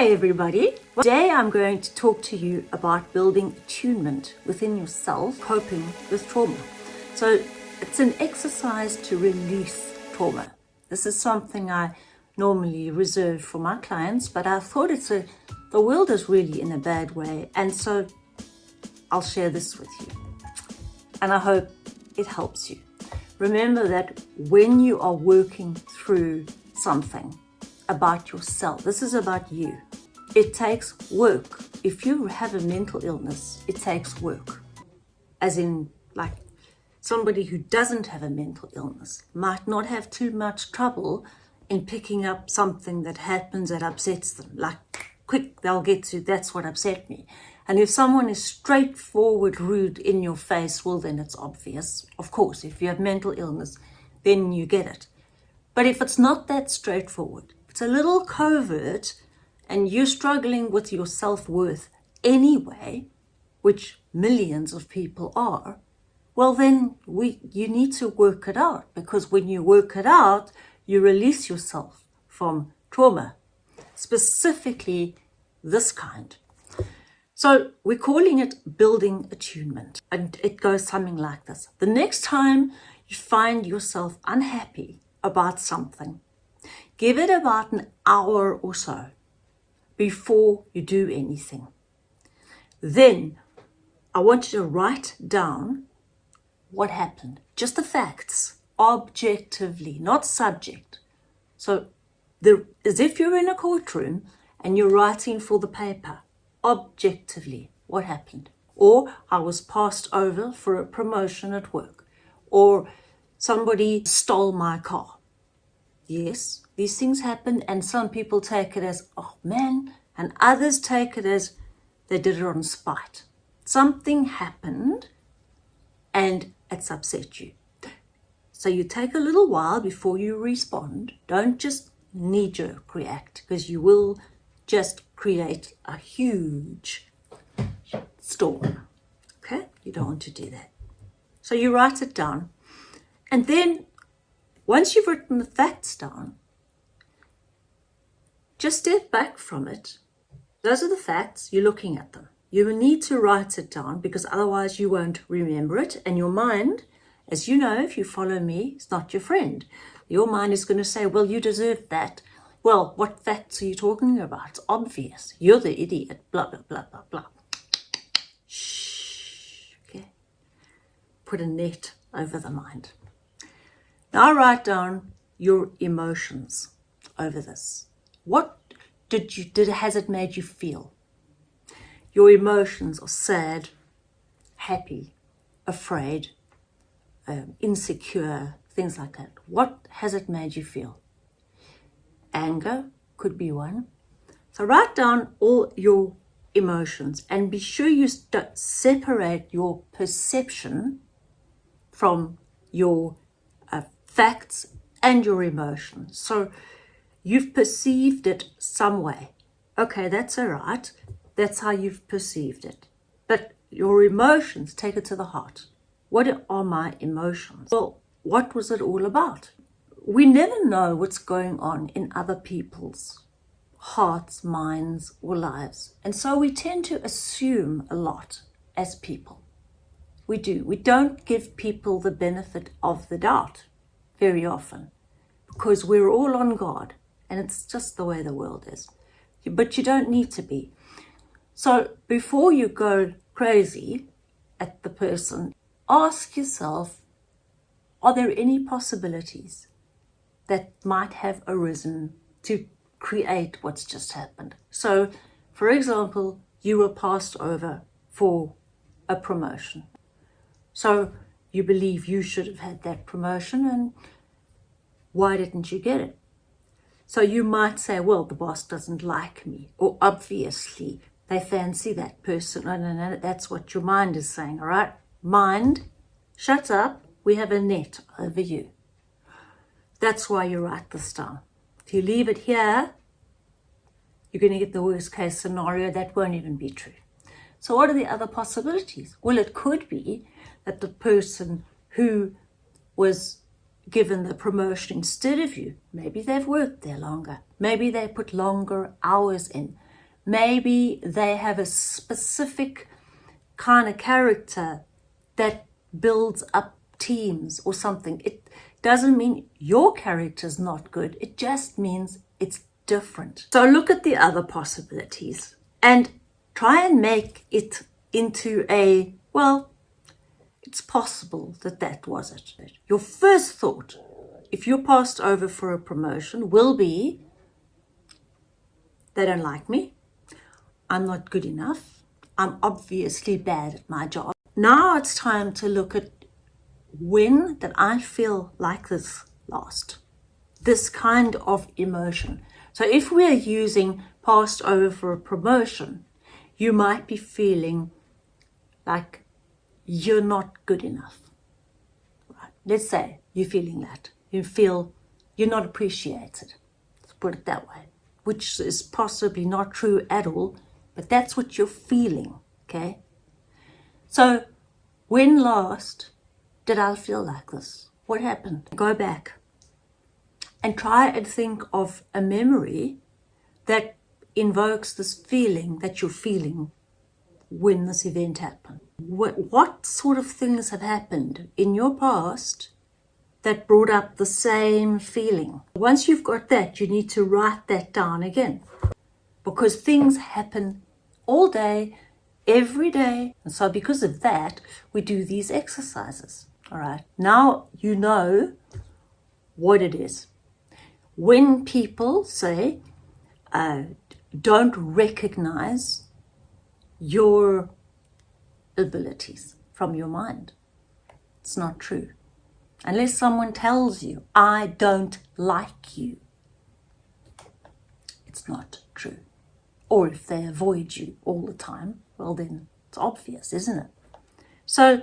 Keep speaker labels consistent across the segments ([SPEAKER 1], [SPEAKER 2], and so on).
[SPEAKER 1] Hi everybody. Today I'm going to talk to you about building attunement within yourself, coping with trauma. So it's an exercise to release trauma. This is something I normally reserve for my clients, but I thought it's a, the world is really in a bad way. And so I'll share this with you. And I hope it helps you. Remember that when you are working through something, about yourself. This is about you. It takes work. If you have a mental illness, it takes work. As in, like, somebody who doesn't have a mental illness might not have too much trouble in picking up something that happens that upsets them. Like, quick, they'll get to, that's what upset me. And if someone is straightforward, rude in your face, well, then it's obvious. Of course, if you have mental illness, then you get it. But if it's not that straightforward, it's a little covert and you're struggling with your self-worth anyway, which millions of people are, well then we you need to work it out because when you work it out, you release yourself from trauma, specifically this kind. So we're calling it building attunement and it goes something like this. The next time you find yourself unhappy about something, Give it about an hour or so before you do anything. Then I want you to write down what happened, just the facts, objectively, not subject. So the, as if you're in a courtroom and you're writing for the paper, objectively, what happened. Or I was passed over for a promotion at work. Or somebody stole my car. Yes, these things happen and some people take it as, oh man, and others take it as they did it on spite. Something happened and it's upset you. So you take a little while before you respond. Don't just knee-jerk react because you will just create a huge storm. Okay? You don't want to do that. So you write it down. And then once you've written the facts down, just step back from it. Those are the facts, you're looking at them. You will need to write it down because otherwise you won't remember it. And your mind, as you know, if you follow me, is not your friend. Your mind is going to say, well, you deserve that. Well, what facts are you talking about? It's obvious. You're the idiot. Blah, blah, blah, blah, blah. Shh. Okay. Put a net over the mind. Now write down your emotions over this. What did you did has it made you feel? Your emotions are sad, happy, afraid, um, insecure, things like that. What has it made you feel? Anger could be one. So write down all your emotions and be sure you separate your perception from your facts and your emotions. So you've perceived it some way. Okay, that's all right. That's how you've perceived it. But your emotions, take it to the heart. What are my emotions? Well, what was it all about? We never know what's going on in other people's hearts, minds, or lives. And so we tend to assume a lot as people. We do. We don't give people the benefit of the doubt very often because we're all on guard and it's just the way the world is. But you don't need to be. So before you go crazy at the person, ask yourself, are there any possibilities that might have arisen to create what's just happened? So, for example, you were passed over for a promotion. So you believe you should have had that promotion and why didn't you get it? So you might say, well, the boss doesn't like me, or obviously they fancy that person. No, no, no, that's what your mind is saying, all right? Mind, shut up, we have a net over you. That's why you write this down. If you leave it here, you're going to get the worst case scenario. That won't even be true. So what are the other possibilities? Well, it could be that the person who was given the promotion instead of you, maybe they've worked there longer. Maybe they put longer hours in. maybe they have a specific kind of character that builds up teams or something. It doesn't mean your character's not good. It just means it's different. So look at the other possibilities and try and make it into a, well, it's possible that that was it. Your first thought, if you're passed over for a promotion, will be, they don't like me. I'm not good enough. I'm obviously bad at my job. Now it's time to look at when did I feel like this last? This kind of emotion. So if we're using passed over for a promotion, you might be feeling like you're not good enough. Right? Let's say you're feeling that. You feel you're not appreciated. Let's put it that way. Which is possibly not true at all, but that's what you're feeling, okay? So when last did I feel like this? What happened? Go back and try and think of a memory that invokes this feeling that you're feeling when this event happened. What, what sort of things have happened in your past that brought up the same feeling? Once you've got that, you need to write that down again because things happen all day, every day. And so because of that, we do these exercises. All right. Now you know what it is. When people say, uh, don't recognize your abilities from your mind, it's not true. Unless someone tells you, I don't like you, it's not true. Or if they avoid you all the time, well then it's obvious, isn't it? So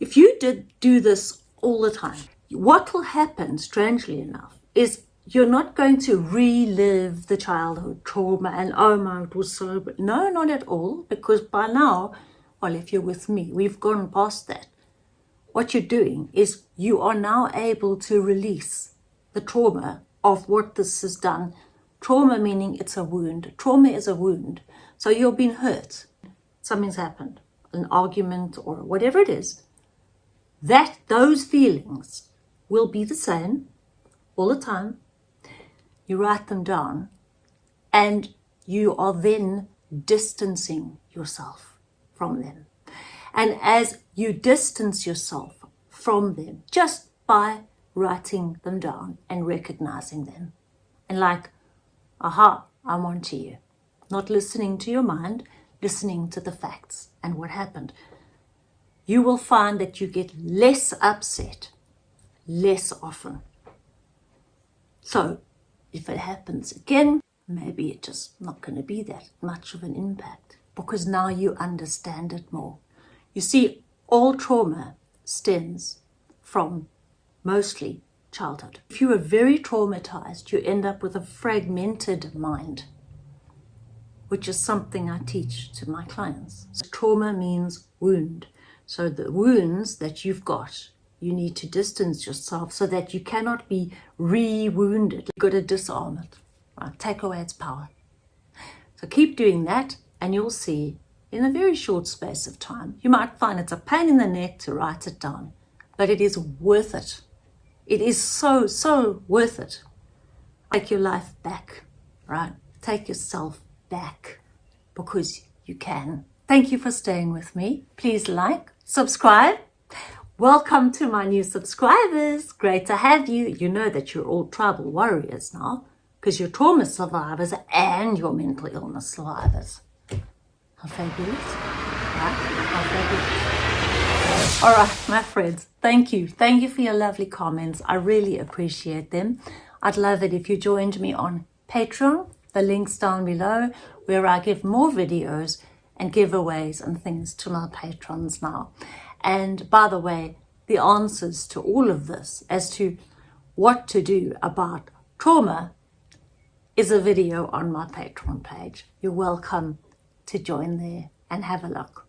[SPEAKER 1] if you did do this all the time, what will happen, strangely enough, is you're not going to relive the childhood trauma and, oh my, it was so, but no, not at all, because by now, well, if you're with me, we've gone past that. What you're doing is you are now able to release the trauma of what this has done. Trauma meaning it's a wound. Trauma is a wound. So you've been hurt. Something's happened, an argument or whatever it is that those feelings will be the same all the time. You write them down and you are then distancing yourself from them. And as you distance yourself from them, just by writing them down and recognizing them, and like, aha, I'm on to you. Not listening to your mind, listening to the facts and what happened you will find that you get less upset less often. So if it happens again, maybe it's just not going to be that much of an impact because now you understand it more. You see, all trauma stems from mostly childhood. If you are very traumatized, you end up with a fragmented mind, which is something I teach to my clients. So trauma means wound. So the wounds that you've got, you need to distance yourself so that you cannot be re-wounded. You've got to disarm it, right? Take away its power. So keep doing that and you'll see in a very short space of time, you might find it's a pain in the neck to write it down, but it is worth it. It is so, so worth it. Take your life back, right? Take yourself back because you can. Thank you for staying with me. Please like, subscribe. Welcome to my new subscribers. Great to have you. You know that you're all tribal warriors now because you're trauma survivors and you're mental illness survivors. How fabulous. Right? How fabulous. All right, my friends, thank you. Thank you for your lovely comments. I really appreciate them. I'd love it if you joined me on Patreon. The link's down below where I give more videos and giveaways and things to my patrons now. And by the way, the answers to all of this as to what to do about trauma is a video on my Patreon page. You're welcome to join there and have a look.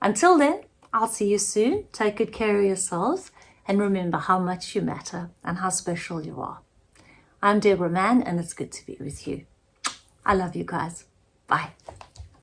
[SPEAKER 1] Until then, I'll see you soon. Take good care of yourselves and remember how much you matter and how special you are. I'm Deborah Mann and it's good to be with you. I love you guys. Bye.